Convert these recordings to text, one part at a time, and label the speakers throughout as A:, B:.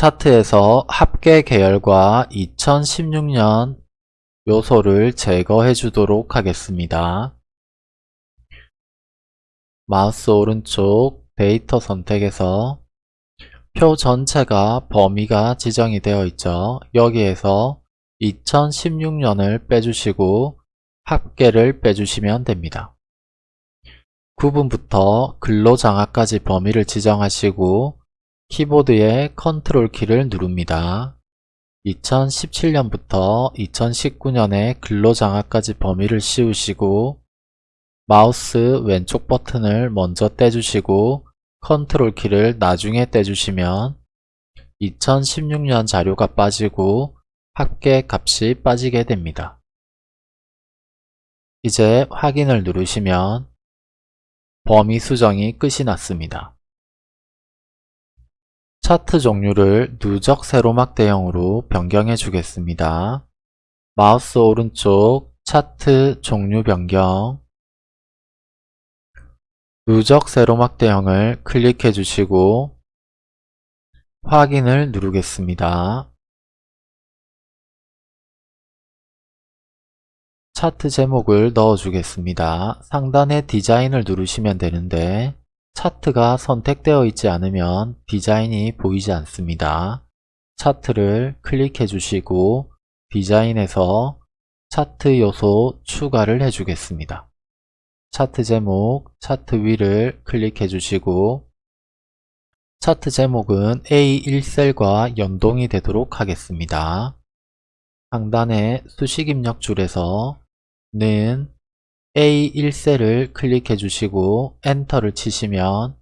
A: 차트에서 합계 계열과 2016년 요소를 제거해 주도록 하겠습니다. 마우스 오른쪽 데이터 선택에서 표 전체가 범위가 지정이 되어 있죠. 여기에서 2016년을 빼주시고 합계를 빼주시면 됩니다. 구분부터 근로장학까지 범위를 지정하시고 키보드의 컨트롤 키를 누릅니다. 2017년부터 2019년의 근로장학까지 범위를 씌우시고 마우스 왼쪽 버튼을 먼저 떼주시고 컨트롤 키를 나중에 떼주시면 2016년 자료가 빠지고 합계 값이 빠지게 됩니다. 이제 확인을 누르시면 범위 수정이 끝이 났습니다. 차트 종류를 누적 세로막 대형으로 변경해 주겠습니다. 마우스 오른쪽 차트 종류 변경 누적 세로막 대형을 클릭해 주시고 확인을 누르겠습니다. 차트 제목을 넣어 주겠습니다. 상단에 디자인을 누르시면 되는데 차트가 선택되어 있지 않으면 디자인이 보이지 않습니다. 차트를 클릭해 주시고 디자인에서 차트 요소 추가를 해 주겠습니다. 차트 제목, 차트 위를 클릭해 주시고 차트 제목은 A1셀과 연동이 되도록 하겠습니다. 상단의 수식 입력 줄에서 는 A1셀을 클릭해 주시고 엔터를 치시면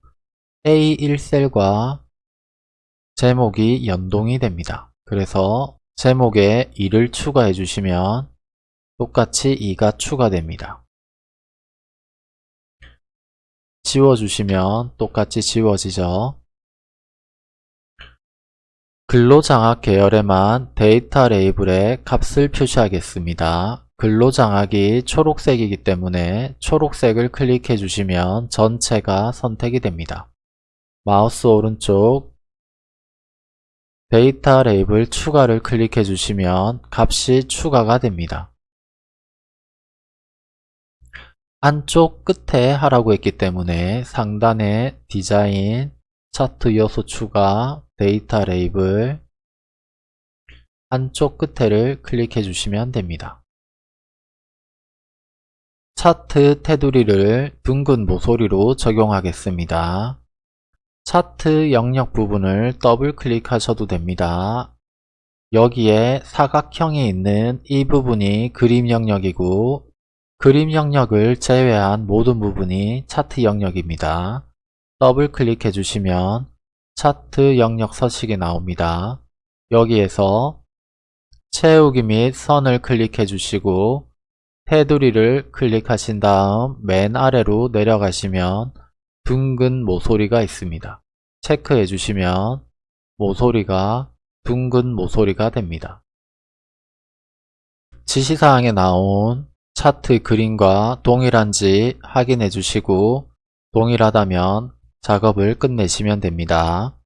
A: A1셀과 제목이 연동이 됩니다. 그래서 제목에 2를 추가해 주시면 똑같이 2가 추가됩니다. 지워주시면 똑같이 지워지죠. 근로장학 계열에만 데이터 레이블에 값을 표시하겠습니다. 근로장학이 초록색이기 때문에 초록색을 클릭해 주시면 전체가 선택이 됩니다. 마우스 오른쪽 데이터 레이블 추가를 클릭해 주시면 값이 추가가 됩니다. 안쪽 끝에 하라고 했기 때문에 상단에 디자인, 차트 요소 추가, 데이터 레이블 안쪽 끝에를 클릭해 주시면 됩니다. 차트 테두리를 둥근 모서리로 적용하겠습니다. 차트 영역 부분을 더블 클릭하셔도 됩니다. 여기에 사각형이 있는 이 부분이 그림 영역이고 그림 영역을 제외한 모든 부분이 차트 영역입니다. 더블 클릭해 주시면 차트 영역 서식이 나옵니다. 여기에서 채우기 및 선을 클릭해 주시고 테두리를 클릭하신 다음 맨 아래로 내려가시면 둥근 모서리가 있습니다. 체크해 주시면 모서리가 둥근 모서리가 됩니다. 지시사항에 나온 차트 그림과 동일한지 확인해 주시고 동일하다면 작업을 끝내시면 됩니다.